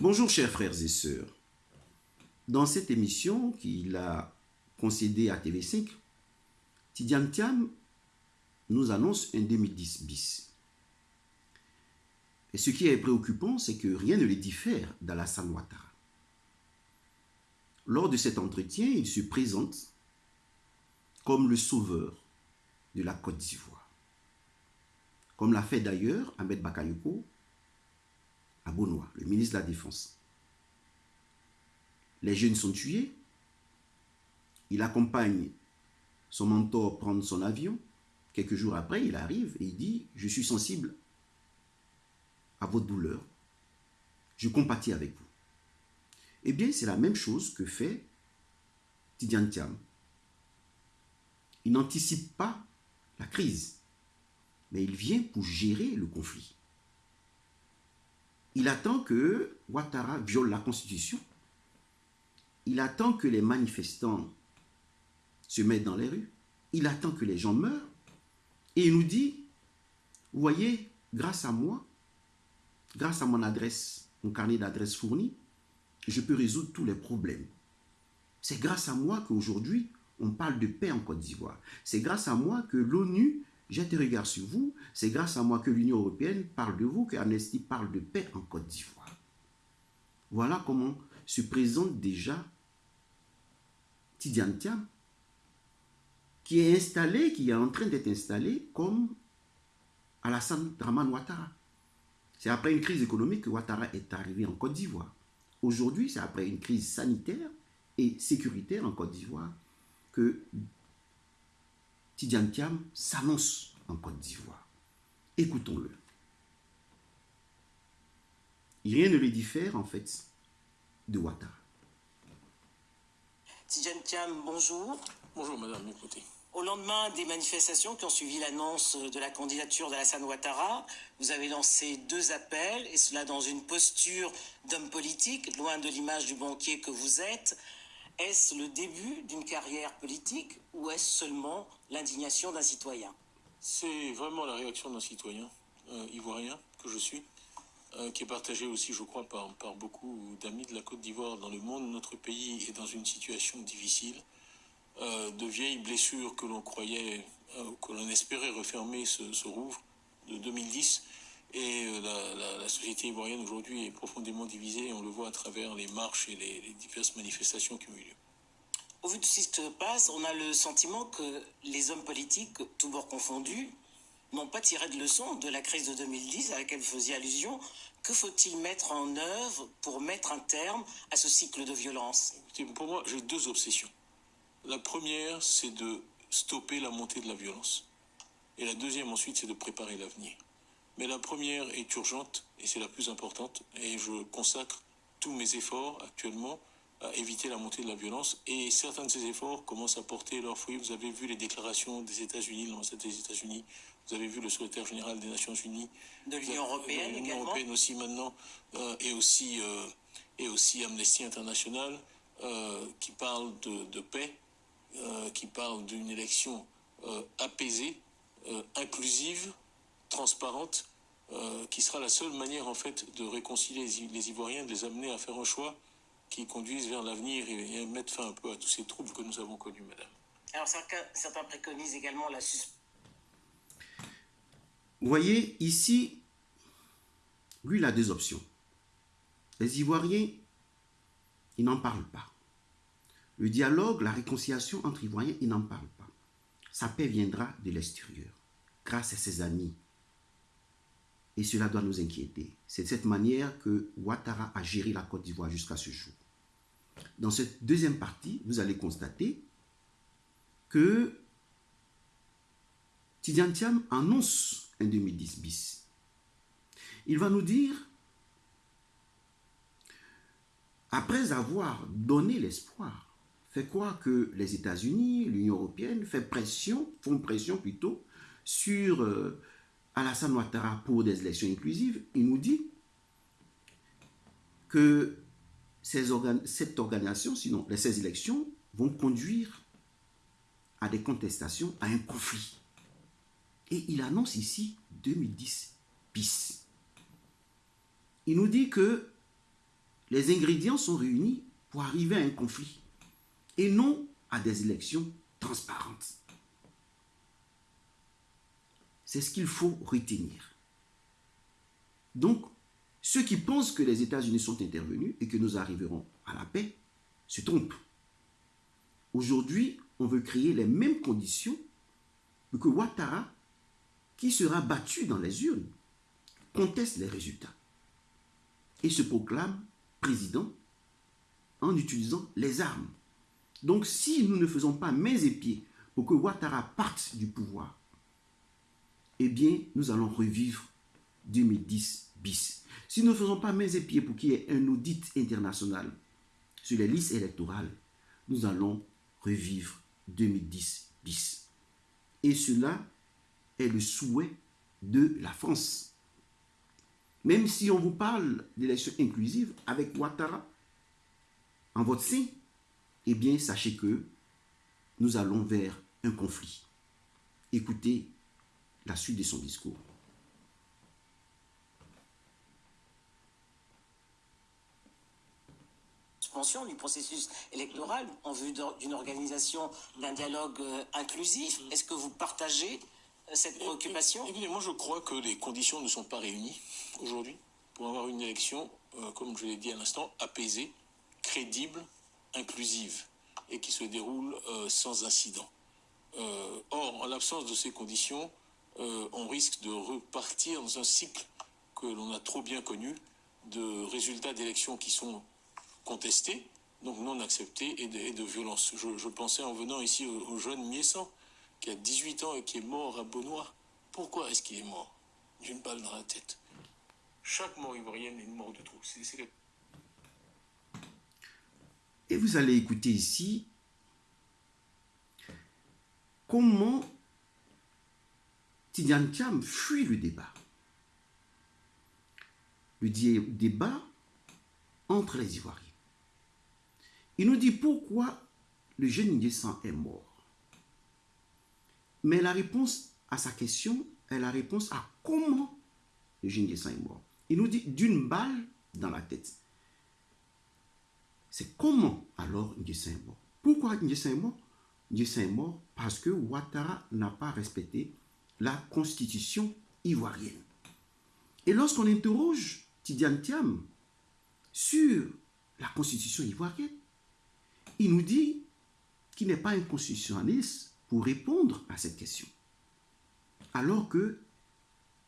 Bonjour chers frères et sœurs. Dans cette émission qu'il a concédée à TV5, Tidiane Thiam nous annonce un 2010 bis. Et ce qui est préoccupant, c'est que rien ne les diffère d'Alassane Ouattara. Lors de cet entretien, il se présente comme le sauveur de la Côte d'Ivoire. Comme l'a fait d'ailleurs Ahmed Bakayoko à Bonois, le ministre de la Défense. Les jeunes sont tués. Il accompagne son mentor prendre son avion. Quelques jours après, il arrive et il dit « Je suis sensible à votre douleur. Je compatis avec vous. » Eh bien, c'est la même chose que fait Tidiane Thiam. Il n'anticipe pas la crise, mais il vient pour gérer le conflit. Il attend que Ouattara viole la Constitution. Il attend que les manifestants se mettent dans les rues. Il attend que les gens meurent. Et il nous dit, vous voyez, grâce à moi, grâce à mon adresse, mon carnet d'adresse fourni, je peux résoudre tous les problèmes. C'est grâce à moi qu'aujourd'hui, on parle de paix en Côte d'Ivoire. C'est grâce à moi que l'ONU jette un regard sur vous. C'est grâce à moi que l'Union européenne parle de vous, que Amnesty parle de paix en Côte d'Ivoire. Voilà comment se présente déjà Tidiane Thiam, qui est installé, qui est en train d'être installé comme Alassane Draman Ouattara. C'est après une crise économique que Ouattara est arrivé en Côte d'Ivoire. Aujourd'hui, c'est après une crise sanitaire et sécuritaire en Côte d'Ivoire que Tidiane Thiam s'annonce en Côte d'Ivoire. Écoutons-le. Rien ne lui diffère en fait de Ouattara. Tidiane Thiam, bonjour. Bonjour madame, écoutez. Au lendemain des manifestations qui ont suivi l'annonce de la candidature d'Alassane Ouattara, vous avez lancé deux appels, et cela dans une posture d'homme politique, loin de l'image du banquier que vous êtes. Est-ce le début d'une carrière politique ou est-ce seulement l'indignation d'un citoyen? C'est vraiment la réaction d'un citoyen euh, ivoirien que je suis, euh, qui est partagée aussi, je crois, par, beaucoup d'amis de la Côte d'Ivoire dans le monde. Notre pays est dans une situation difficile. Euh, de vieilles blessures que l'on croyait, que l'on espérait refermer se rouvrent de 2010. Et la, la, société ivoirienne aujourd'hui est profondément divisée, et on le voit à travers les marches et les, les, diverses manifestations qui ont eu lieu. Au vu de ce qui se passe, on a le sentiment que les hommes politiques, tous bords confondus, n'ont pas tiré de leçon de la crise de 2010 à laquelle vous faisiez allusion. Que faut-il mettre en œuvre pour mettre un terme à ce cycle de violence? Pour moi, j'ai deux obsessions. La première, c'est de stopper la montée de la violence. Et la deuxième, ensuite, c'est de préparer l'avenir. Mais la première est urgente et c'est la plus importante et je consacre tous mes efforts actuellement à éviter la montée de la violence et certains de ces efforts commencent à porter leurs fruits. Vous avez vu les déclarations des États-Unis, l'ambassade des États-Unis, vous avez vu le secrétaire général des Nations Unies, de l'Union européenne, de l'Union européenne aussi maintenant euh, et aussi euh, et aussi Amnesty International euh, qui parle de, de paix, qui parle d'une élection apaisée, inclusive transparente euh, qui sera la seule manière en fait de réconcilier les Ivoiriens, de les amener à faire un choix qui conduise vers l'avenir et, et, mettre fin un peu à tous ces troubles que nous avons connus, madame. Alors certains, certains préconisent également la suspension. Vous voyez, ici, lui, il a deux options. Les Ivoiriens, ils n'en parlent pas. Le dialogue, la réconciliation entre Ivoiriens, ils n'en parlent pas. Sa paix viendra de l'extérieur, grâce à ses amis, et cela doit nous inquiéter. C'est de cette manière que Ouattara a géré la Côte d'Ivoire jusqu'à ce jour. Dans cette deuxième partie, vous allez constater que Tidiane Thiam annonce un 2010 bis. Il va nous dire, après avoir donné l'espoir, fait quoi que les États-Unis, l'Union européenne fait pression, font pression plutôt sur euh, Alassane Ouattara pour des élections inclusives, il nous dit que ces cette organisation, sinon ces élections, vont conduire à des contestations, à un conflit. Et il annonce ici 2010 bis. Il nous dit que les ingrédients sont réunis pour arriver à un conflit et non à des élections transparentes. C'est ce qu'il faut retenir. Donc, ceux qui pensent que les États-Unis sont intervenus et que nous arriverons à la paix se trompent. Aujourd'hui, on veut créer les mêmes conditions que Ouattara, qui sera battu dans les urnes, conteste les résultats et se proclame président en utilisant les armes. Donc si nous ne faisons pas mains et pieds pour que Ouattara parte du pouvoir, eh bien, nous allons revivre 2010 bis. Si nous ne faisons pas mains et pieds pour qu'il y ait un audit international sur les listes électorales, nous allons revivre 2010 bis. Et cela est le souhait de la France. Même si on vous parle d'élections inclusives avec Ouattara en votre sein, eh bien, sachez que nous allons vers un conflit. Écoutez la suite de son discours. Suspension du processus électoral en vue d'une organisation d'un dialogue euh, inclusif. Est-ce que vous partagez euh, cette préoccupation? moi je crois que les conditions ne sont pas réunies aujourd'hui pour avoir une élection, euh, comme je l'ai dit à l'instant, apaisée, crédible, inclusive et qui se déroule sans incident. or, en l'absence de ces conditions, on risque de repartir dans un cycle que l'on a trop bien connu de résultats d'élections qui sont contestés, donc non acceptés, et de, de violence. Je, pensais en venant ici au, jeune Miessan, qui a 18 ans et qui est mort à Beaunois. Pourquoi est-ce qu'il est mort? D'une balle dans la tête. Chaque mort ivoirienne est une mort de trop. Et vous allez écouter ici comment Tidiane Thiam fuit le débat. Le débat entre les Ivoiriens. Il nous dit pourquoi le jeune Nguessan est mort. Mais la réponse à sa question est la réponse à comment le jeune Nguessan est mort. Il nous dit d'une balle dans la tête. C'est comment alors Nguessan est mort? Pourquoi Nguessan est mort? Nguessan est mort parce que Ouattara n'a pas respecté la constitution ivoirienne. Et lorsqu'on interroge Tidiane Thiam sur la constitution ivoirienne, il nous dit qu'il n'est pas un constitutionnaliste pour répondre à cette question. Alors que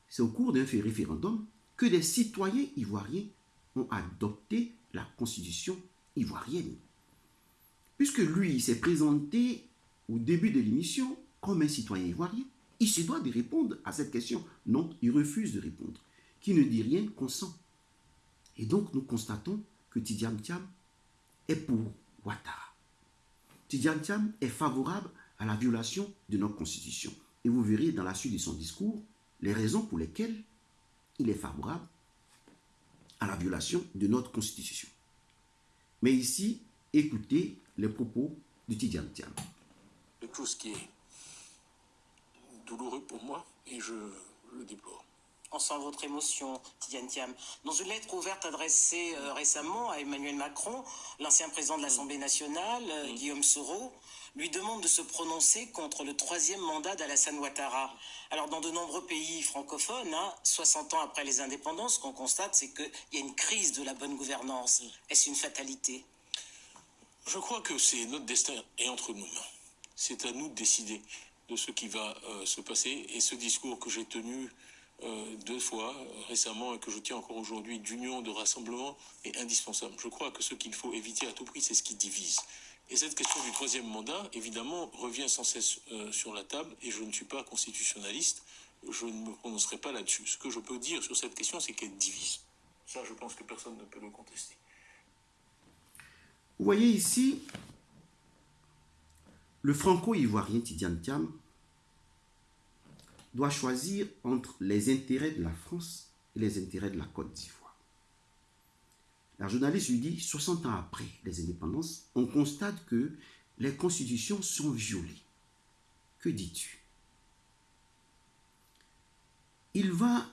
c'est au cours d'un référendum que des citoyens ivoiriens ont adopté la constitution ivoirienne. Puisque lui s'est présenté au début de l'émission comme un citoyen ivoirien, il se doit de répondre à cette question. Non, il refuse de répondre. Qui ne dit rien consent. Et donc nous constatons que Tidiam Tiam est pour Ouattara. Tidiane Thiam est favorable à la violation de notre constitution. Et vous verrez dans la suite de son discours les raisons pour lesquelles il est favorable à la violation de notre constitution. Mais ici, écoutez les propos de Tidiane Thiam. Quelque chose qui est douloureux pour moi et je le déplore. On sent votre émotion, Tidiane Thiam. Dans une lettre ouverte adressée euh, récemment à Emmanuel Macron, l'ancien président de l'Assemblée nationale, euh, Guillaume Soro, lui demande de se prononcer contre le troisième mandat d'Alassane Ouattara. Alors, dans de nombreux pays francophones, 60 hein, ans après les indépendances, ce qu'on constate, c'est qu'il y a une crise de la bonne gouvernance. Est-ce une fatalité? Je crois que c'est notre destin est entre mains. C'est à nous de décider de ce qui va euh, se passer. Et ce discours que j'ai tenu euh, deux fois euh, récemment et que je tiens encore aujourd'hui d'union, de rassemblement est indispensable. Je crois que ce qu'il faut éviter à tout prix, c'est ce qui divise. Et cette question du troisième mandat, évidemment, revient sans cesse sur la table et je ne suis pas constitutionnaliste, je ne me prononcerai pas là-dessus. Ce que je peux dire sur cette question, c'est qu'elle divise. Ça, je pense que personne ne peut le contester. Vous voyez ici le franco-ivoirien Tidiane Thiam doit choisir entre les intérêts de la France et les intérêts de la Côte d'Ivoire. La journaliste lui dit, 60 ans après les indépendances, on constate que les constitutions sont violées. Que dis-tu? Il va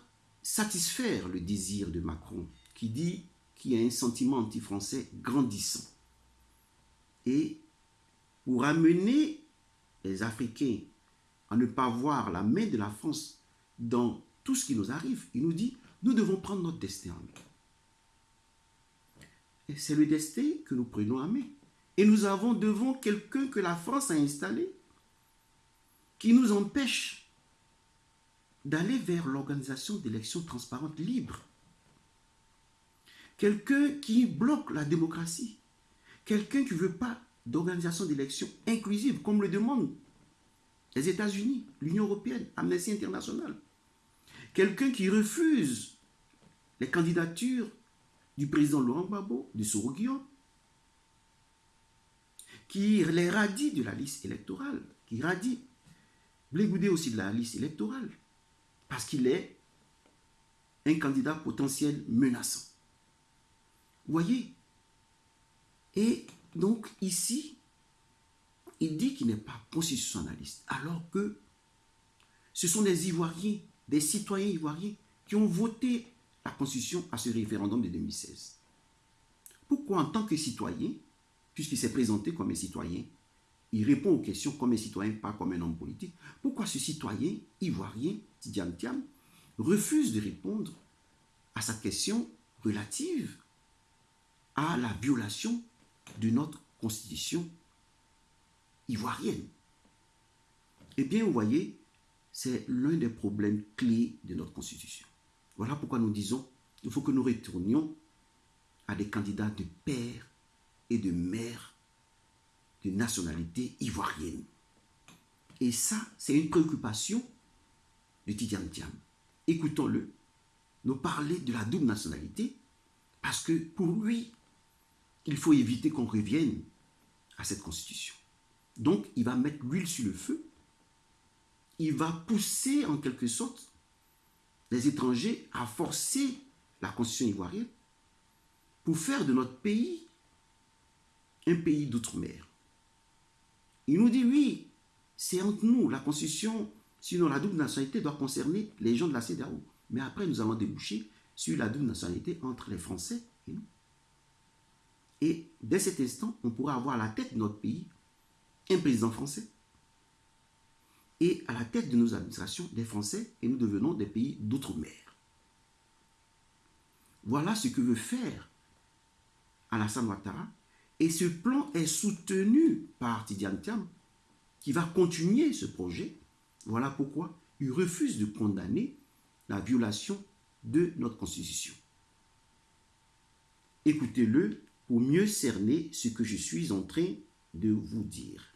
satisfaire le désir de Macron qui dit qu'il y a un sentiment anti-français grandissant. Et pour amener les Africains à ne pas voir la main de la France dans tout ce qui nous arrive, il nous dit, nous devons prendre notre destin en main. Et c'est le destin que nous prenons en main. Et nous avons devant quelqu'un que la France a installé qui nous empêche d'aller vers l'organisation d'élections transparentes libres. Quelqu'un qui bloque la démocratie. Quelqu'un qui ne veut pas d'organisation d'élections inclusive, comme le demandent les États-Unis, l'Union européenne, Amnesty International. Quelqu'un qui refuse les candidatures du président Laurent Gbagbo, de Soroguio, qui les radie de la liste électorale, qui radie Blégoudé aussi de la liste électorale, parce qu'il est un candidat potentiel menaçant. Vous voyez? Et donc ici, il dit qu'il n'est pas constitutionnaliste, alors que ce sont des Ivoiriens, des citoyens ivoiriens qui ont voté la Constitution à ce référendum de 2016. Pourquoi en tant que citoyen, puisqu'il s'est présenté comme un citoyen, il répond aux questions comme un citoyen, pas comme un homme politique, pourquoi ce citoyen ivoirien, Tidiane Tiam, refuse de répondre à sa question relative à la violation de notre constitution ivoirienne Eh bien, vous voyez, c'est l'un des problèmes clés de notre constitution. Voilà pourquoi nous disons qu'il faut que nous retournions à des candidats de père et de mère de nationalité ivoirienne. Et ça, c'est une préoccupation de Tidiane Tiam. Écoutons-le nous parler de la double nationalité parce que pour lui, il faut éviter qu'on revienne à cette constitution. Donc, il va mettre l'huile sur le feu. Il va pousser en quelque sorte les étrangers à forcer la constitution ivoirienne pour faire de notre pays un pays d'outre-mer. Il nous dit, oui, c'est entre nous, la constitution, sinon la double nationalité doit concerner les gens de la CEDAO. Mais après, nous allons déboucher sur la double nationalité entre les Français et nous. Et dès cet instant, on pourra avoir à la tête de notre pays un président français. Et à la tête de nos administrations, des Français, et nous devenons des pays d'outre-mer. Voilà ce que veut faire Alassane Ouattara. Et ce plan est soutenu par Tidiane Thiam, qui va continuer ce projet. Voilà pourquoi il refuse de condamner la violation de notre Constitution. Écoutez-le pour mieux cerner ce que je suis en train de vous dire.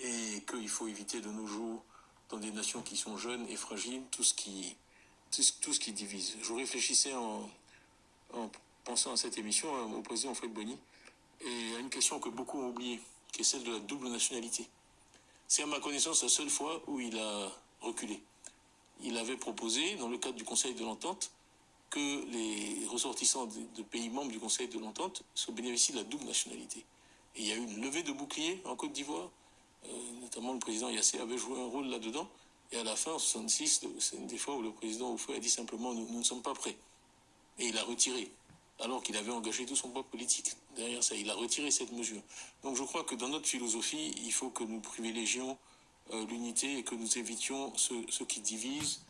Et qu'il faut éviter de nos jours, dans des nations qui sont jeunes et fragiles, tout ce qui, tout ce qui divise. Je réfléchissais en, en pensant à cette émission au président Fred Bonny et à une question que beaucoup ont oubliée, qui est celle de la double nationalité. C'est à ma connaissance la seule fois où il a reculé. Il avait proposé, dans le cadre du Conseil de l'Entente, que les ressortissants de, pays membres du Conseil de l'Entente se bénéficient de la double nationalité. Il y a eu une levée de bouclier en Côte d'Ivoire, euh, notamment le président Yassé avait joué un rôle là-dedans. Et à la fin, en 66, c'est une des fois où le président Oufoué a dit simplement nous, ne sommes pas prêts. Et il a retiré, alors qu'il avait engagé tout son propre politique derrière ça. Il a retiré cette mesure. Donc je crois que dans notre philosophie, il faut que nous privilégions euh, l'unité et que nous évitions ce, qui divise,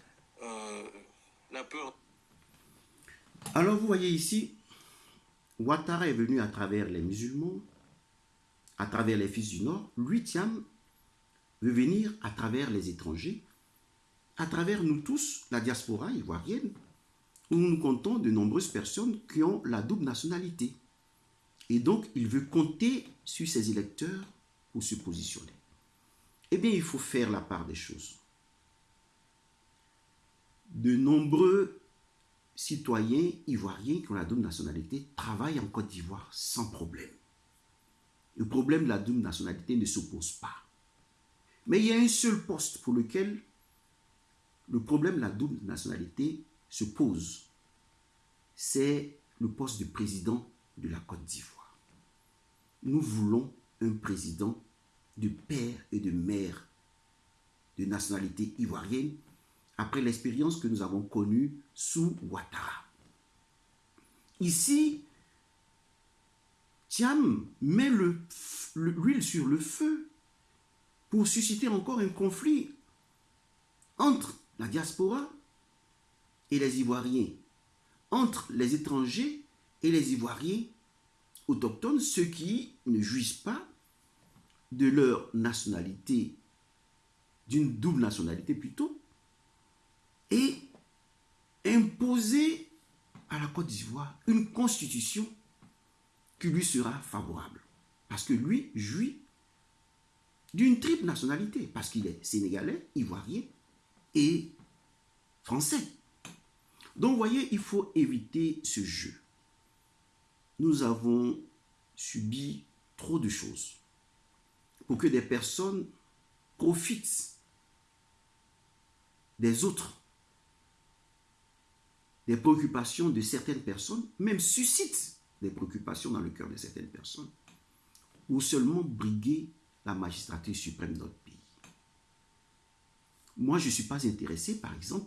euh, la peur. Alors vous voyez ici, Ouattara est venu à travers les musulmans, à travers les fils du Nord. Lui, Tiam, veut venir à travers les étrangers, à travers nous tous, la diaspora ivoirienne, où nous comptons de nombreuses personnes qui ont la double nationalité. Et donc, il veut compter sur ses électeurs pour se positionner. Eh bien, il faut faire la part des choses. De nombreux citoyens ivoiriens qui ont la double nationalité travaillent en Côte d'Ivoire sans problème. Le problème de la double nationalité ne s'oppose pas. Mais il y a un seul poste pour lequel le problème de la double nationalité se pose. C'est le poste de président de la Côte d'Ivoire. Nous voulons un président de père et de mère de nationalité ivoirienne après l'expérience que nous avons connue sous Ouattara. Ici, Thiam met l'huile sur le feu pour susciter encore un conflit entre la diaspora et les Ivoiriens, entre les étrangers et les Ivoiriens autochtones, ceux qui ne jouissent pas de leur nationalité, d'une double nationalité plutôt, et imposer à la Côte d'Ivoire une constitution qui lui sera favorable. Parce que lui jouit d'une triple nationalité, parce qu'il est sénégalais, ivoirien et français. Donc, vous voyez, il faut éviter ce jeu. Nous avons subi trop de choses pour que des personnes profitent des autres, des préoccupations de certaines personnes, même suscitent des préoccupations dans le cœur de certaines personnes, ou seulement briguer la magistrature suprême de notre pays. Moi, je ne suis pas intéressé, par exemple,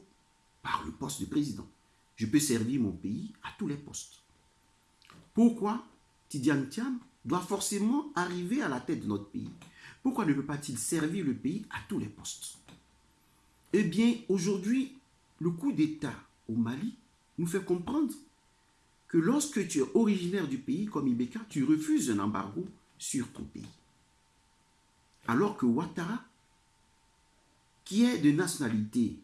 par le poste de président. Je peux servir mon pays à tous les postes. Pourquoi Tidiane Thiam doit forcément arriver à la tête de notre pays? Pourquoi ne peut pas-il servir le pays à tous les postes? Eh bien, aujourd'hui, le coup d'État au Mali nous fait comprendre que lorsque tu es originaire du pays comme Ibeka, tu refuses un embargo sur ton pays. Alors que Ouattara, qui est de nationalité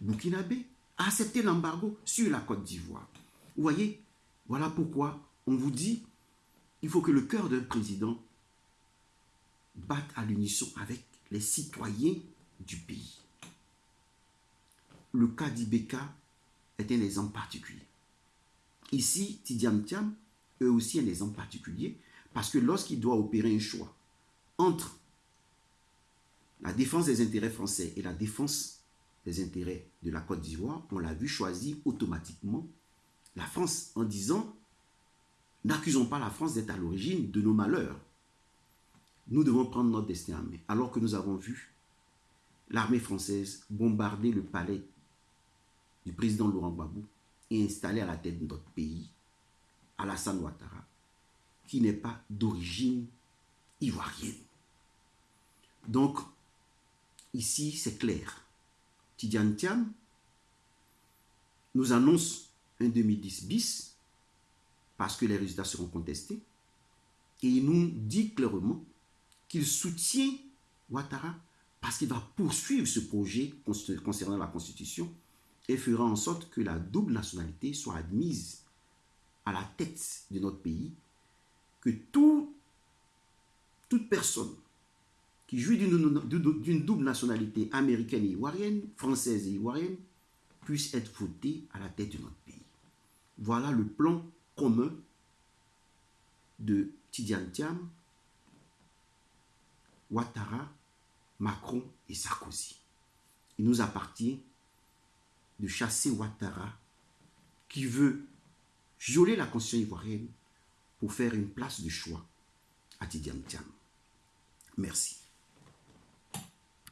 burkinabé, a accepté l'embargo sur la Côte d'Ivoire. Vous voyez, voilà pourquoi on vous dit, il faut que le cœur d'un président batte à l'unisson avec les citoyens du pays. Le cas d'Ibeka est un exemple particulier. Ici, Tidiam Tiam est aussi un exemple particulier parce que lorsqu'il doit opérer un choix entre la défense des intérêts français et la défense des intérêts de la Côte d'Ivoire, on l'a vu choisir automatiquement la France en disant n'accusons pas la France d'être à l'origine de nos malheurs. Nous devons prendre notre destin en main. Alors que nous avons vu l'armée française bombarder le palais du président Laurent Gbagbo et installer à la tête de notre pays Alassane Ouattara, qui n'est pas d'origine ivoirienne. Donc, ici, c'est clair. Tidiane Thiam nous annonce un 2010 bis parce que les résultats seront contestés et il nous dit clairement qu'il soutient Ouattara parce qu'il va poursuivre ce projet concernant la Constitution et fera en sorte que la double nationalité soit admise à la tête de notre pays, que tout, toute personne qui jouit d'une double nationalité américaine et ivoirienne, française et ivoirienne, puisse être votée à la tête de notre pays. Voilà le plan commun de Tidiane Thiam, Ouattara, Macron et Sarkozy. Il nous appartient de chasser Ouattara, qui veut violer la constitution ivoirienne pour faire une place de choix à Tidiane Thiam. Merci.